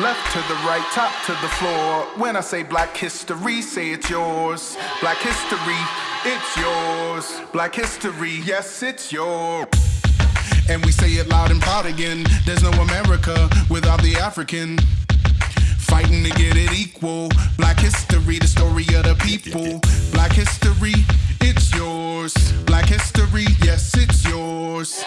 Left to the right, top to the floor. When I say black history, say it's yours. Black history, it's yours. Black history, yes, it's yours. And we say it loud and proud again. There's no America without the African. Fighting to get it equal. Black history, the story of the people. Black history, it's yours. Black history, yes, it's yours.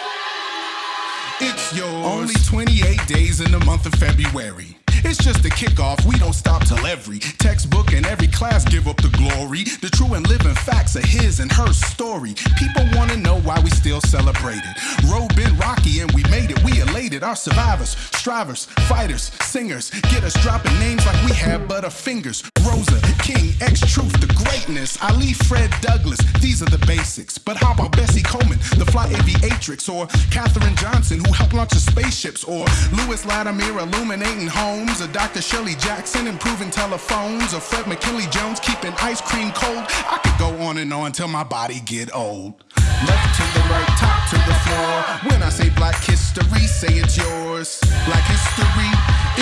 It's yours. Only 28 days in the month of February. It's just a kickoff, we don't stop every textbook and every class give up the glory. The true and living facts of his and her story. People wanna know why we still celebrate it. Road been rocky and we made it, we elated. Our survivors, strivers, fighters, singers, get us dropping names like we have butter fingers. Rosa, King, X Truth, the greatness. Ali, Fred Douglass, these are the basics. But how about Bessie Coleman, the fly aviatrix, or Katherine Johnson, who helped launch the spaceships, or Lewis Latimer illuminating homes, or Dr. Shirley Jackson improving telephones, or Fred McKinley Jones keeping ice cream cold? I could go on and on till my body get old. Left to the right, top to the floor. When I say black history, say it's yours. Black history,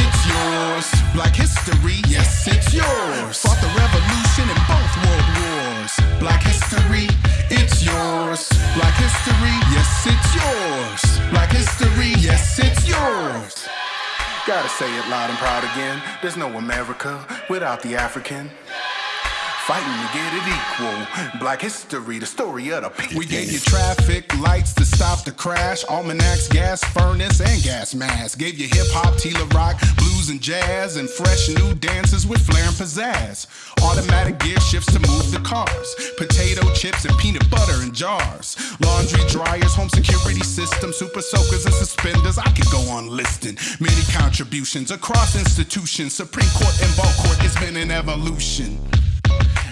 it's yours. Black history, yes, it's yours. Fought the revolution in both world wars. Black history, it's yours. Black history, yes, it's Gotta say it loud and proud again. There's no America without the African. Fighting to get it equal. Black history, the story of the people. We gave you traffic lights to stop the crash, almanacs, gas furnace, and gas mask. Gave you hip hop, Tila rock, blues and jazz, and fresh new dances with flair and pizzazz. Automatic gear shifts to move the cars, potato chips and peanut butter in jars, laundry dryers, home security systems, super soakers and suspenders. I could go on listing many contributions across institutions. Supreme Court and ball court, it's been an evolution.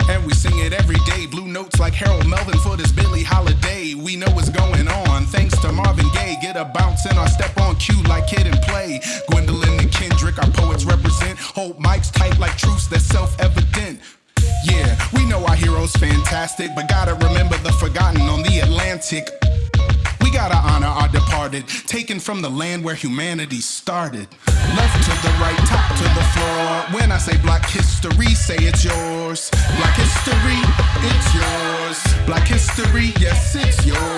And we sing it every day. Blue notes like Harold Melvin for this Billie Holiday. We know what's going on. Thanks to Marvin Gaye. Get a bounce in our step on cue like Kid and Play. Gwendolyn and Kendrick, our poets represent. Hold mics tight like truths that's self evident. Yeah, we know our heroes fantastic, but gotta remember the forgotten on the Atlantic. We gotta honor our departed, taken from the land where humanity started. Left to the right, top to the floor. When I say black history, say it's yours. History, yes, it's yours.